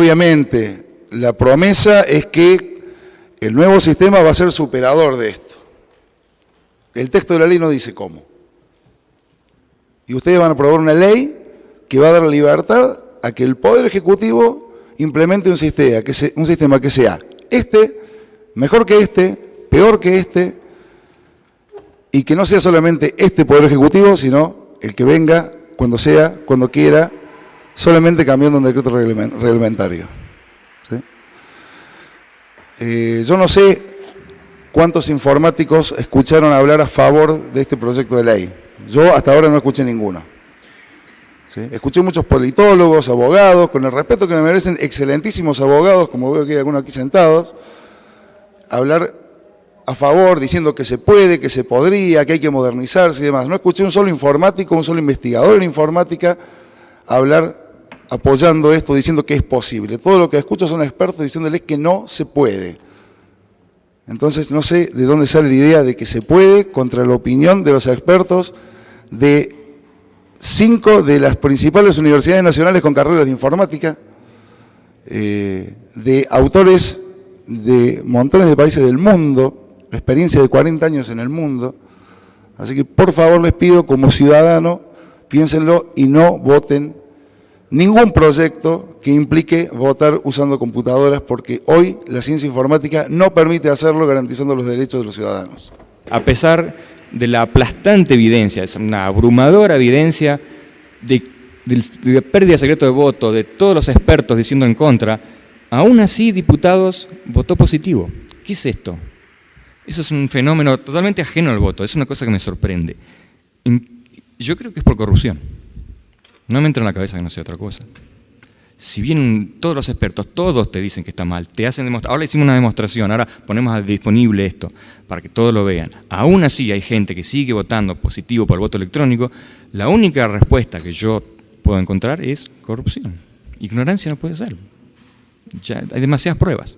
obviamente la promesa es que el nuevo sistema va a ser superador de esto. El texto de la ley no dice cómo. Y ustedes van a aprobar una ley que va a dar libertad a que el Poder Ejecutivo implemente un sistema que, un sistema que sea este, mejor que este, peor que este, y que no sea solamente este Poder Ejecutivo, sino el que venga cuando sea, cuando quiera, solamente cambiando un decreto reglamentario. Eh, yo no sé cuántos informáticos escucharon hablar a favor de este proyecto de ley. Yo hasta ahora no escuché ninguno. Escuché muchos politólogos, abogados, con el respeto que me merecen, excelentísimos abogados, como veo que hay algunos aquí sentados, hablar a favor, diciendo que se puede, que se podría, que hay que modernizarse y demás. No escuché un solo informático, un solo investigador en informática hablar apoyando esto, diciendo que es posible. Todo lo que escucho son expertos diciéndoles que no se puede. Entonces no sé de dónde sale la idea de que se puede contra la opinión de los expertos de cinco de las principales universidades nacionales con carreras de informática, eh, de autores de montones de países del mundo, experiencia de 40 años en el mundo. Así que por favor les pido como ciudadano, piénsenlo y no voten ningún proyecto que implique votar usando computadoras porque hoy la ciencia informática no permite hacerlo garantizando los derechos de los ciudadanos. A pesar de la aplastante evidencia, es una abrumadora evidencia de, pérdida de secreto de voto, de todos los expertos diciendo en contra, aún así diputados votó positivo. ¿Qué es esto? Eso es un fenómeno totalmente ajeno al voto, es una cosa que me sorprende. Yo creo que es por corrupción. No me entra en la cabeza que no sea otra cosa. Si bien todos los expertos, todos te dicen que está mal, te hacen ahora hicimos una demostración, ahora ponemos disponible esto para que todos lo vean. Aún así hay gente que sigue votando positivo por el voto electrónico, la única respuesta que yo puedo encontrar es corrupción. Ignorancia no puede ser. Ya hay demasiadas pruebas.